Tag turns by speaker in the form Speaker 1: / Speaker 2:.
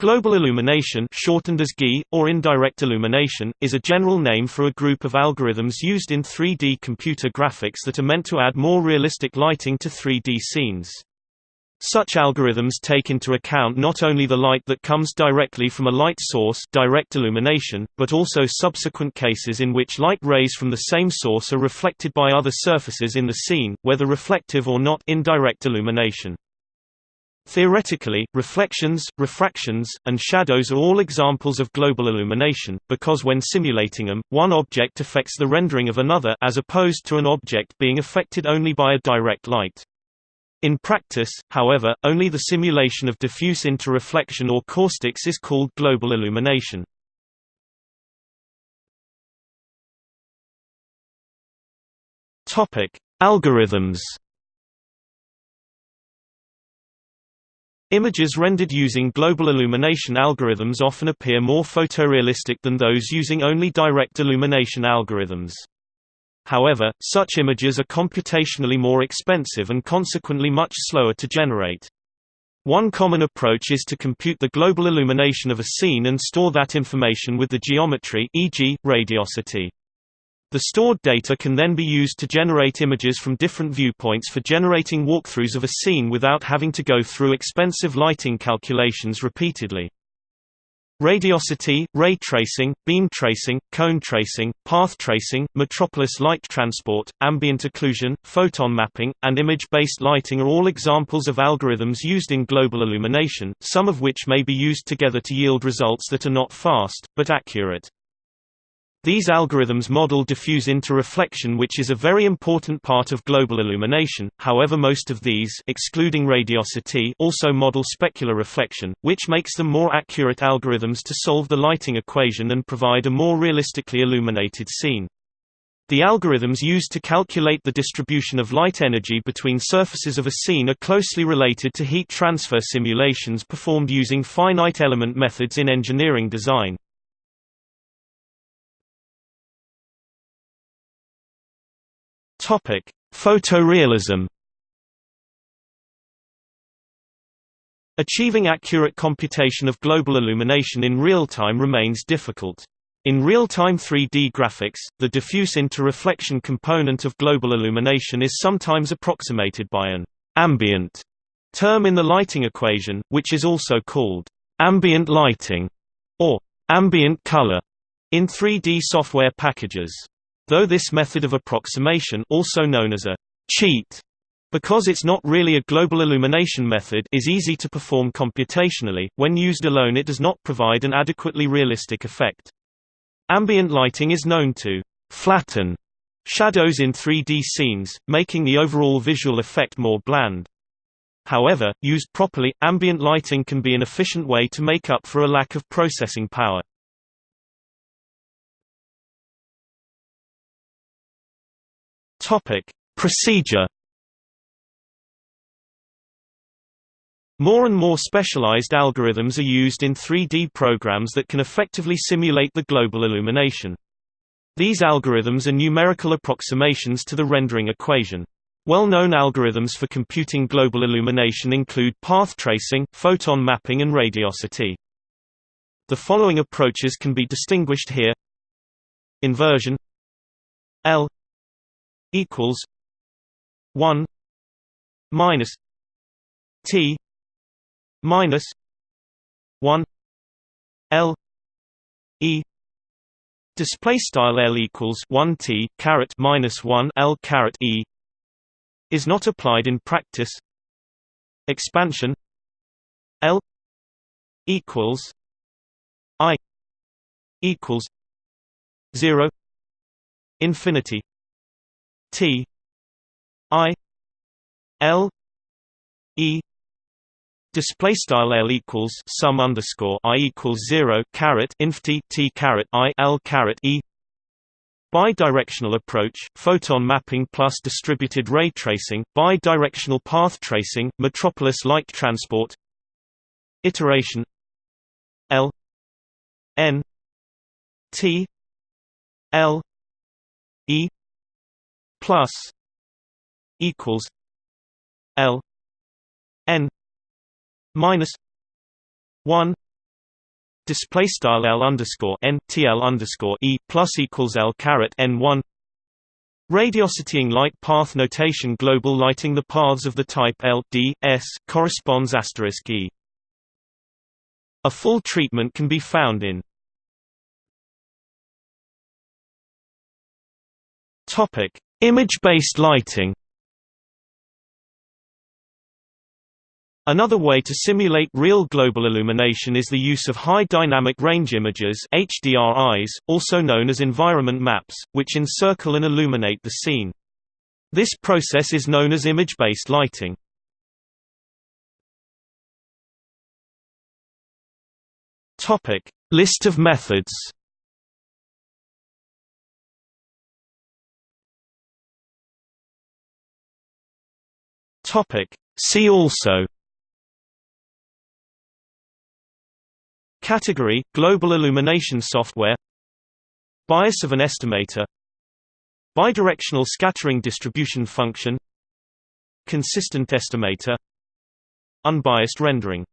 Speaker 1: Global illumination shortened as GI, or indirect illumination, is a general name for a group of algorithms used in 3D computer graphics that are meant to add more realistic lighting to 3D scenes. Such algorithms take into account not only the light that comes directly from a light source direct illumination, but also subsequent cases in which light rays from the same source are reflected by other surfaces in the scene, whether reflective or not indirect illumination. Theoretically, reflections, refractions, and shadows are all examples of global illumination, because when simulating them, one object affects the rendering of another as opposed to an object being affected only by a direct light. In practice, however, only the simulation of diffuse interreflection or caustics is called global illumination. Algorithms Images rendered using global illumination algorithms often appear more photorealistic than those using only direct illumination algorithms. However, such images are computationally more expensive and consequently much slower to generate. One common approach is to compute the global illumination of a scene and store that information with the geometry e.g., radiosity. The stored data can then be used to generate images from different viewpoints for generating walkthroughs of a scene without having to go through expensive lighting calculations repeatedly. Radiosity, ray tracing, beam tracing, cone tracing, path tracing, metropolis light transport, ambient occlusion, photon mapping, and image-based lighting are all examples of algorithms used in global illumination, some of which may be used together to yield results that are not fast, but accurate. These algorithms model diffuse interreflection which is a very important part of global illumination, however most of these excluding radiosity also model specular reflection, which makes them more accurate algorithms to solve the lighting equation and provide a more realistically illuminated scene. The algorithms used to calculate the distribution of light energy between surfaces of a scene are closely related to heat transfer simulations performed using finite element methods in engineering design. Topic: Photorealism. Achieving accurate computation of global illumination in real time remains difficult. In real-time 3D graphics, the diffuse interreflection component of global illumination is sometimes approximated by an ambient term in the lighting equation, which is also called ambient lighting or ambient color in 3D software packages. Though this method of approximation also known as a cheat because it's not really a global illumination method is easy to perform computationally, when used alone it does not provide an adequately realistic effect. Ambient lighting is known to flatten shadows in 3D scenes, making the overall visual effect more bland. However, used properly, ambient lighting can be an efficient way to make up for a lack of processing power. Topic: Procedure More and more specialized algorithms are used in 3D programs that can effectively simulate the global illumination. These algorithms are numerical approximations to the rendering equation. Well-known algorithms for computing global illumination include path tracing, photon mapping and radiosity. The following approaches can be distinguished here Inversion L equals one minus T minus one L E display style L equals 1 T caret minus 1 L caret E is not applied in practice. Expansion L equals I equals 0 infinity T I L E Display style L equals sum underscore I equals zero caret inf T T caret I L caret E Bidirectional approach, photon mapping plus distributed ray tracing, bidirectional path tracing, metropolis light transport Iteration L N T L E plus equals L N minus one display style L underscore N TL underscore E plus equals L caret N one Radiositying light path notation global lighting the paths of the type L D S corresponds asterisk E. A full treatment can be found in Topic Image-based lighting Another way to simulate real global illumination is the use of high dynamic range images HDRIs, also known as environment maps, which encircle and illuminate the scene. This process is known as image-based lighting. List of methods. Topic: See also Category – Global illumination software Bias of an estimator Bidirectional scattering distribution function Consistent estimator Unbiased rendering